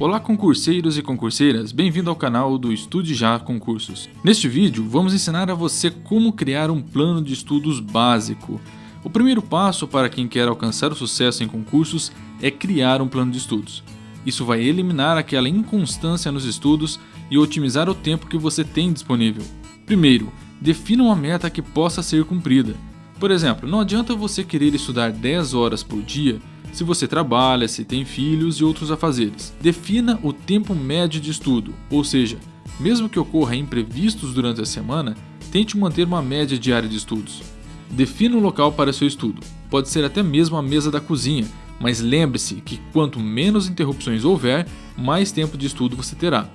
Olá concurseiros e concurseiras, bem-vindo ao canal do Estude Já Concursos. Neste vídeo vamos ensinar a você como criar um plano de estudos básico. O primeiro passo para quem quer alcançar o sucesso em concursos é criar um plano de estudos. Isso vai eliminar aquela inconstância nos estudos e otimizar o tempo que você tem disponível. Primeiro, defina uma meta que possa ser cumprida. Por exemplo, não adianta você querer estudar 10 horas por dia se você trabalha, se tem filhos e outros afazeres. Defina o tempo médio de estudo, ou seja, mesmo que ocorra imprevistos durante a semana, tente manter uma média diária de estudos. Defina um local para seu estudo, pode ser até mesmo a mesa da cozinha, mas lembre-se que quanto menos interrupções houver, mais tempo de estudo você terá.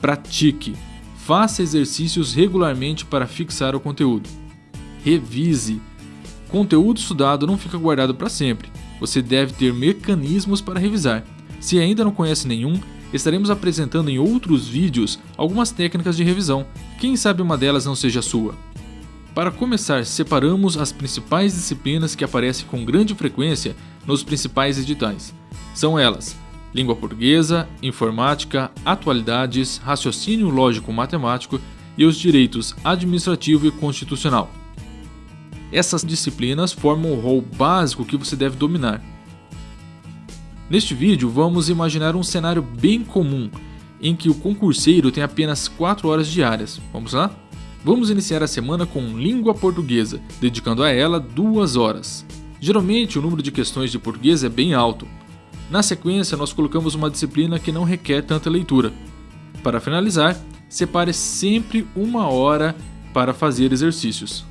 Pratique. Faça exercícios regularmente para fixar o conteúdo. Revise. Conteúdo estudado não fica guardado para sempre você deve ter mecanismos para revisar. Se ainda não conhece nenhum, estaremos apresentando em outros vídeos algumas técnicas de revisão, quem sabe uma delas não seja sua. Para começar, separamos as principais disciplinas que aparecem com grande frequência nos principais editais. São elas: língua portuguesa, informática, atualidades, raciocínio lógico-matemático e os direitos administrativo e constitucional. Essas disciplinas formam o rol básico que você deve dominar. Neste vídeo, vamos imaginar um cenário bem comum, em que o concurseiro tem apenas 4 horas diárias. Vamos lá? Vamos iniciar a semana com língua portuguesa, dedicando a ela 2 horas. Geralmente, o número de questões de português é bem alto. Na sequência, nós colocamos uma disciplina que não requer tanta leitura. Para finalizar, separe sempre uma hora para fazer exercícios.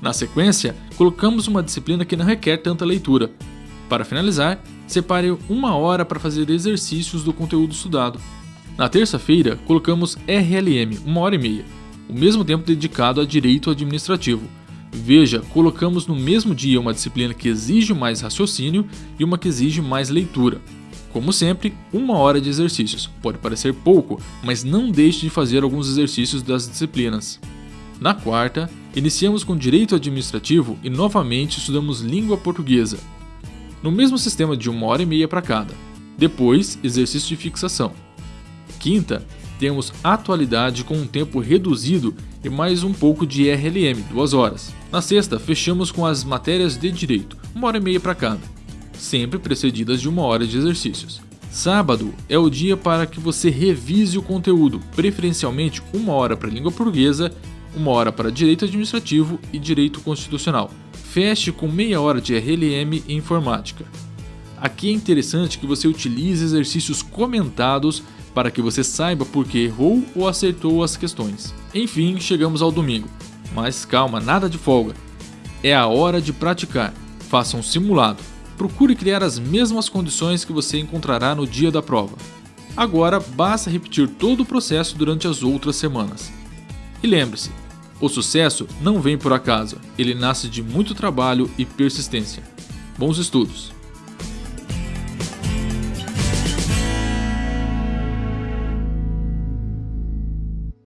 Na sequência, colocamos uma disciplina que não requer tanta leitura. Para finalizar, separe uma hora para fazer exercícios do conteúdo estudado. Na terça-feira, colocamos RLM, uma hora e meia, o mesmo tempo dedicado a direito administrativo. Veja, colocamos no mesmo dia uma disciplina que exige mais raciocínio e uma que exige mais leitura. Como sempre, uma hora de exercícios. Pode parecer pouco, mas não deixe de fazer alguns exercícios das disciplinas. Na quarta, iniciamos com Direito Administrativo e novamente estudamos Língua Portuguesa, no mesmo sistema de uma hora e meia para cada. Depois, exercício de fixação. Quinta, temos Atualidade com um tempo reduzido e mais um pouco de RLM, duas horas. Na sexta, fechamos com as matérias de Direito, uma hora e meia para cada, sempre precedidas de uma hora de exercícios. Sábado é o dia para que você revise o conteúdo, preferencialmente uma hora para língua portuguesa uma hora para direito administrativo e direito constitucional. Feche com meia hora de RLM e informática. Aqui é interessante que você utilize exercícios comentados para que você saiba por que errou ou acertou as questões. Enfim, chegamos ao domingo. Mas calma, nada de folga. É a hora de praticar. Faça um simulado. Procure criar as mesmas condições que você encontrará no dia da prova. Agora basta repetir todo o processo durante as outras semanas. E lembre-se, o sucesso não vem por acaso, ele nasce de muito trabalho e persistência. Bons estudos!